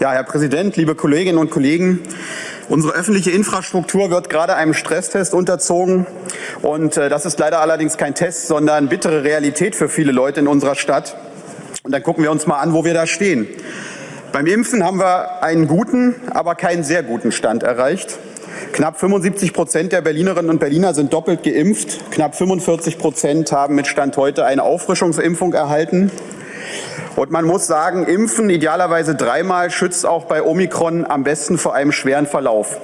Ja, Herr Präsident, liebe Kolleginnen und Kollegen, unsere öffentliche Infrastruktur wird gerade einem Stresstest unterzogen. Und äh, das ist leider allerdings kein Test, sondern bittere Realität für viele Leute in unserer Stadt. Und dann gucken wir uns mal an, wo wir da stehen. Beim Impfen haben wir einen guten, aber keinen sehr guten Stand erreicht. Knapp 75 Prozent der Berlinerinnen und Berliner sind doppelt geimpft. Knapp 45 Prozent haben mit Stand heute eine Auffrischungsimpfung erhalten. Und man muss sagen, Impfen idealerweise dreimal schützt auch bei Omikron am besten vor einem schweren Verlauf.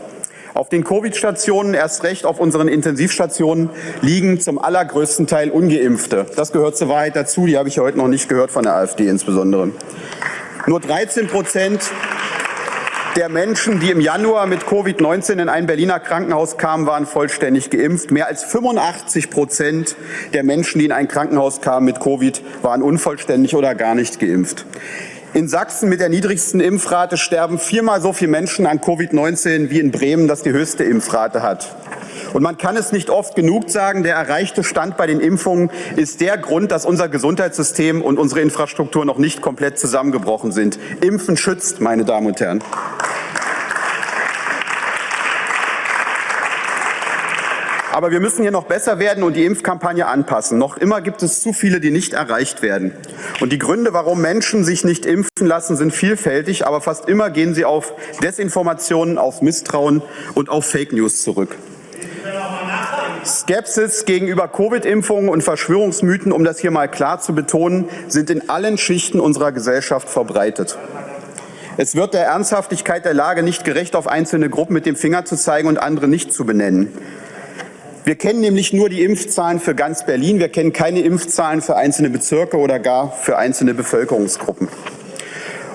Auf den Covid-Stationen, erst recht auf unseren Intensivstationen, liegen zum allergrößten Teil ungeimpfte. Das gehört zur Wahrheit dazu, die habe ich heute noch nicht gehört von der AfD insbesondere. Nur 13 Prozent der Menschen, die im Januar mit Covid-19 in ein Berliner Krankenhaus kamen, waren vollständig geimpft. Mehr als 85 Prozent der Menschen, die in ein Krankenhaus kamen mit Covid, waren unvollständig oder gar nicht geimpft. In Sachsen mit der niedrigsten Impfrate sterben viermal so viele Menschen an Covid-19 wie in Bremen, das die höchste Impfrate hat. Und man kann es nicht oft genug sagen, der erreichte Stand bei den Impfungen ist der Grund, dass unser Gesundheitssystem und unsere Infrastruktur noch nicht komplett zusammengebrochen sind. Impfen schützt, meine Damen und Herren. Aber wir müssen hier noch besser werden und die Impfkampagne anpassen. Noch immer gibt es zu viele, die nicht erreicht werden. Und die Gründe, warum Menschen sich nicht impfen lassen, sind vielfältig, aber fast immer gehen sie auf Desinformationen, auf Misstrauen und auf Fake News zurück. Skepsis gegenüber Covid-Impfungen und Verschwörungsmythen, um das hier mal klar zu betonen, sind in allen Schichten unserer Gesellschaft verbreitet. Es wird der Ernsthaftigkeit der Lage nicht gerecht, auf einzelne Gruppen mit dem Finger zu zeigen und andere nicht zu benennen. Wir kennen nämlich nur die Impfzahlen für ganz Berlin. Wir kennen keine Impfzahlen für einzelne Bezirke oder gar für einzelne Bevölkerungsgruppen.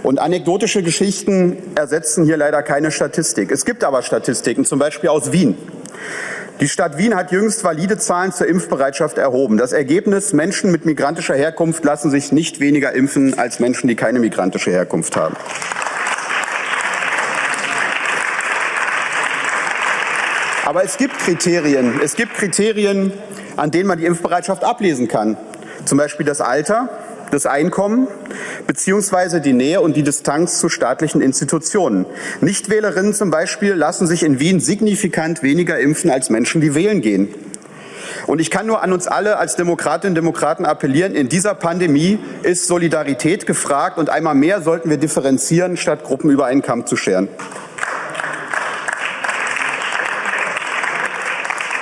Und anekdotische Geschichten ersetzen hier leider keine Statistik. Es gibt aber Statistiken, zum Beispiel aus Wien. Die Stadt Wien hat jüngst valide Zahlen zur Impfbereitschaft erhoben. Das Ergebnis, Menschen mit migrantischer Herkunft lassen sich nicht weniger impfen als Menschen, die keine migrantische Herkunft haben. Aber es gibt Kriterien. Es gibt Kriterien, an denen man die Impfbereitschaft ablesen kann. Zum Beispiel das Alter, das Einkommen beziehungsweise die Nähe und die Distanz zu staatlichen Institutionen. Nichtwählerinnen zum Beispiel lassen sich in Wien signifikant weniger impfen als Menschen, die wählen gehen. Und ich kann nur an uns alle als Demokratinnen und Demokraten appellieren, in dieser Pandemie ist Solidarität gefragt und einmal mehr sollten wir differenzieren, statt Gruppen über einen Kamm zu scheren.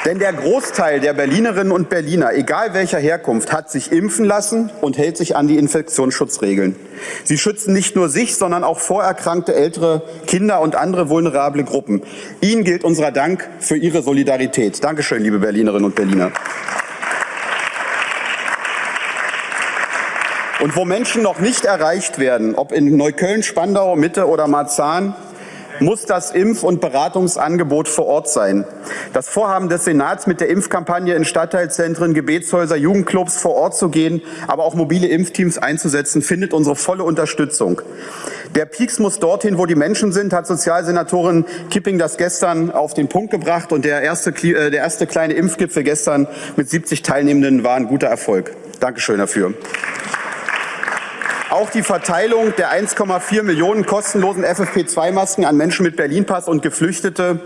Denn der Großteil der Berlinerinnen und Berliner, egal welcher Herkunft, hat sich impfen lassen und hält sich an die Infektionsschutzregeln. Sie schützen nicht nur sich, sondern auch vorerkrankte ältere Kinder und andere vulnerable Gruppen. Ihnen gilt unser Dank für Ihre Solidarität. Dankeschön, liebe Berlinerinnen und Berliner. Und wo Menschen noch nicht erreicht werden, ob in Neukölln, Spandau, Mitte oder Marzahn, muss das Impf- und Beratungsangebot vor Ort sein. Das Vorhaben des Senats mit der Impfkampagne in Stadtteilzentren, Gebetshäuser, Jugendclubs vor Ort zu gehen, aber auch mobile Impfteams einzusetzen, findet unsere volle Unterstützung. Der Peaks muss dorthin, wo die Menschen sind, hat Sozialsenatorin Kipping das gestern auf den Punkt gebracht. Und der erste, äh, der erste kleine Impfgipfel gestern mit 70 Teilnehmenden war ein guter Erfolg. Dankeschön dafür. Auch die Verteilung der 1,4 Millionen kostenlosen FFP2-Masken an Menschen mit Berlin-Pass und Geflüchtete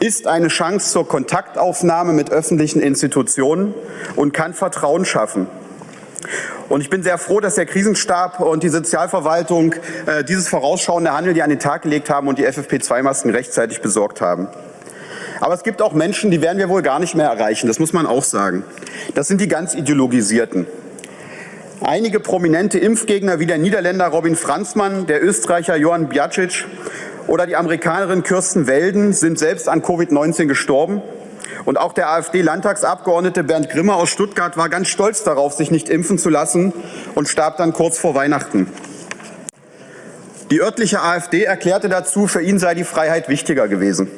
ist eine Chance zur Kontaktaufnahme mit öffentlichen Institutionen und kann Vertrauen schaffen. Und ich bin sehr froh, dass der Krisenstab und die Sozialverwaltung äh, dieses vorausschauende Handeln hier an den Tag gelegt haben und die FFP2-Masken rechtzeitig besorgt haben. Aber es gibt auch Menschen, die werden wir wohl gar nicht mehr erreichen. Das muss man auch sagen. Das sind die ganz Ideologisierten. Einige prominente Impfgegner wie der Niederländer Robin Franzmann, der Österreicher Johann Bjacic oder die Amerikanerin Kirsten Welden sind selbst an Covid-19 gestorben. Und auch der AfD-Landtagsabgeordnete Bernd Grimmer aus Stuttgart war ganz stolz darauf, sich nicht impfen zu lassen und starb dann kurz vor Weihnachten. Die örtliche AfD erklärte dazu, für ihn sei die Freiheit wichtiger gewesen.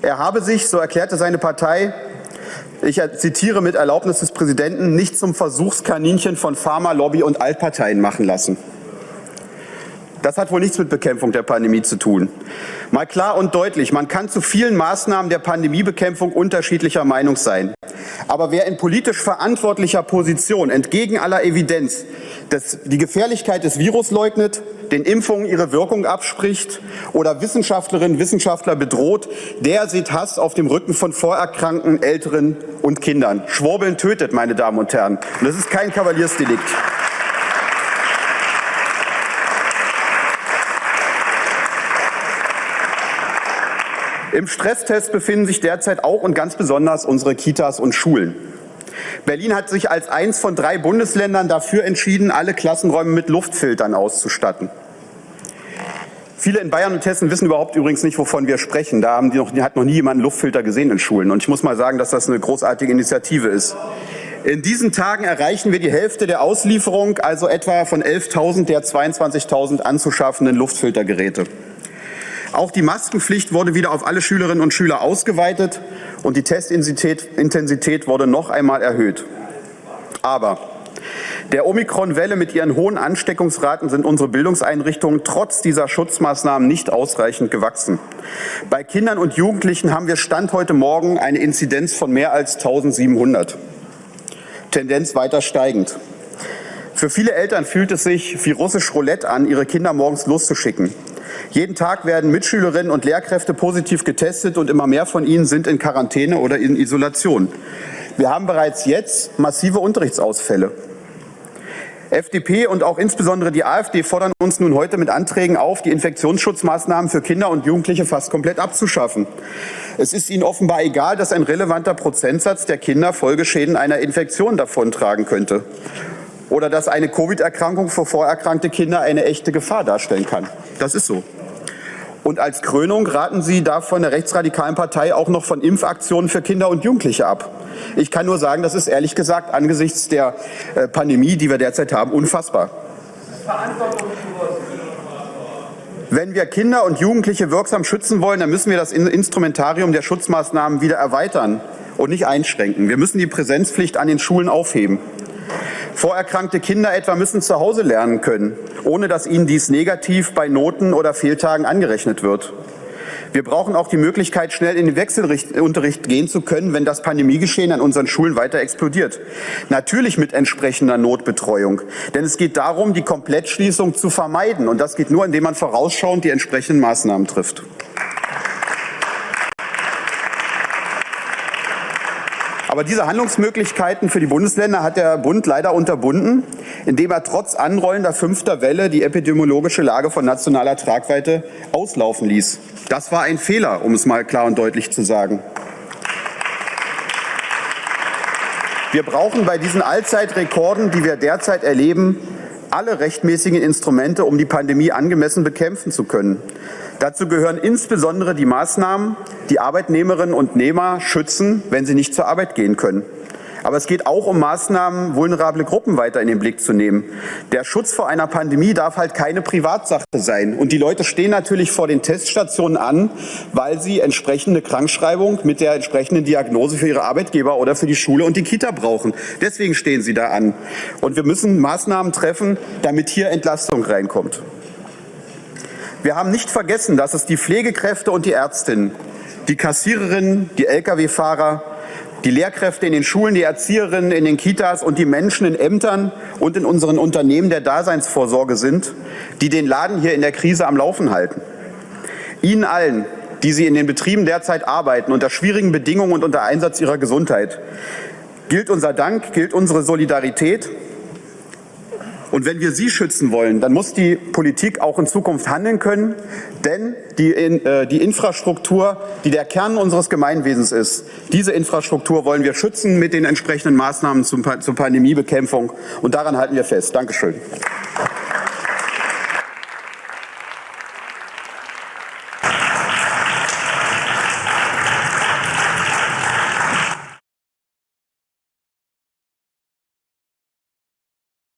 Er habe sich, so erklärte seine Partei, ich zitiere mit Erlaubnis des Präsidenten, nicht zum Versuchskaninchen von Pharmalobby und Altparteien machen lassen. Das hat wohl nichts mit Bekämpfung der Pandemie zu tun. Mal klar und deutlich, man kann zu vielen Maßnahmen der Pandemiebekämpfung unterschiedlicher Meinung sein. Aber wer in politisch verantwortlicher Position entgegen aller Evidenz das, die Gefährlichkeit des Virus leugnet, den Impfungen ihre Wirkung abspricht oder Wissenschaftlerinnen und Wissenschaftler bedroht, der sieht Hass auf dem Rücken von Vorerkrankten, Älteren und Kindern. Schwurbeln tötet, meine Damen und Herren. Und das ist kein Kavaliersdelikt. Im Stresstest befinden sich derzeit auch und ganz besonders unsere Kitas und Schulen. Berlin hat sich als eins von drei Bundesländern dafür entschieden, alle Klassenräume mit Luftfiltern auszustatten. Viele in Bayern und Hessen wissen überhaupt übrigens nicht, wovon wir sprechen. Da noch, hat noch nie jemand Luftfilter gesehen in Schulen. Und ich muss mal sagen, dass das eine großartige Initiative ist. In diesen Tagen erreichen wir die Hälfte der Auslieferung, also etwa von 11.000 der 22.000 anzuschaffenden Luftfiltergeräte. Auch die Maskenpflicht wurde wieder auf alle Schülerinnen und Schüler ausgeweitet und die Testintensität wurde noch einmal erhöht. Aber der Omikron-Welle mit ihren hohen Ansteckungsraten sind unsere Bildungseinrichtungen trotz dieser Schutzmaßnahmen nicht ausreichend gewachsen. Bei Kindern und Jugendlichen haben wir Stand heute Morgen eine Inzidenz von mehr als 1700. Tendenz weiter steigend. Für viele Eltern fühlt es sich wie russisch Roulette an, ihre Kinder morgens loszuschicken. Jeden Tag werden Mitschülerinnen und Lehrkräfte positiv getestet und immer mehr von ihnen sind in Quarantäne oder in Isolation. Wir haben bereits jetzt massive Unterrichtsausfälle. FDP und auch insbesondere die AfD fordern uns nun heute mit Anträgen auf, die Infektionsschutzmaßnahmen für Kinder und Jugendliche fast komplett abzuschaffen. Es ist ihnen offenbar egal, dass ein relevanter Prozentsatz der Kinder Folgeschäden einer Infektion davontragen könnte oder dass eine Covid-Erkrankung für vorerkrankte Kinder eine echte Gefahr darstellen kann. Das ist so. Und als Krönung raten Sie da von der rechtsradikalen Partei auch noch von Impfaktionen für Kinder und Jugendliche ab. Ich kann nur sagen, das ist ehrlich gesagt angesichts der äh, Pandemie, die wir derzeit haben, unfassbar. Wenn wir Kinder und Jugendliche wirksam schützen wollen, dann müssen wir das Instrumentarium der Schutzmaßnahmen wieder erweitern und nicht einschränken. Wir müssen die Präsenzpflicht an den Schulen aufheben. Vorerkrankte Kinder etwa müssen zu Hause lernen können, ohne dass ihnen dies negativ bei Noten oder Fehltagen angerechnet wird. Wir brauchen auch die Möglichkeit, schnell in den Wechselunterricht gehen zu können, wenn das Pandemiegeschehen an unseren Schulen weiter explodiert. Natürlich mit entsprechender Notbetreuung. Denn es geht darum, die Komplettschließung zu vermeiden. Und das geht nur, indem man vorausschauend die entsprechenden Maßnahmen trifft. Aber diese Handlungsmöglichkeiten für die Bundesländer hat der Bund leider unterbunden, indem er trotz anrollender fünfter Welle die epidemiologische Lage von nationaler Tragweite auslaufen ließ. Das war ein Fehler, um es mal klar und deutlich zu sagen. Wir brauchen bei diesen Allzeitrekorden, die wir derzeit erleben, alle rechtmäßigen Instrumente, um die Pandemie angemessen bekämpfen zu können. Dazu gehören insbesondere die Maßnahmen, die Arbeitnehmerinnen und Nehmer schützen, wenn sie nicht zur Arbeit gehen können. Aber es geht auch um Maßnahmen, vulnerable Gruppen weiter in den Blick zu nehmen. Der Schutz vor einer Pandemie darf halt keine Privatsache sein. Und die Leute stehen natürlich vor den Teststationen an, weil sie entsprechende Krankschreibung mit der entsprechenden Diagnose für ihre Arbeitgeber oder für die Schule und die Kita brauchen. Deswegen stehen sie da an. Und wir müssen Maßnahmen treffen, damit hier Entlastung reinkommt. Wir haben nicht vergessen, dass es die Pflegekräfte und die Ärztinnen, die Kassiererinnen, die Lkw-Fahrer, die Lehrkräfte in den Schulen, die Erzieherinnen in den Kitas und die Menschen in Ämtern und in unseren Unternehmen der Daseinsvorsorge sind, die den Laden hier in der Krise am Laufen halten. Ihnen allen, die Sie in den Betrieben derzeit arbeiten, unter schwierigen Bedingungen und unter Einsatz Ihrer Gesundheit, gilt unser Dank, gilt unsere Solidarität und wenn wir sie schützen wollen, dann muss die Politik auch in Zukunft handeln können, denn die, äh, die Infrastruktur, die der Kern unseres Gemeinwesens ist, diese Infrastruktur wollen wir schützen mit den entsprechenden Maßnahmen zum, zur Pandemiebekämpfung. Und daran halten wir fest. Dankeschön.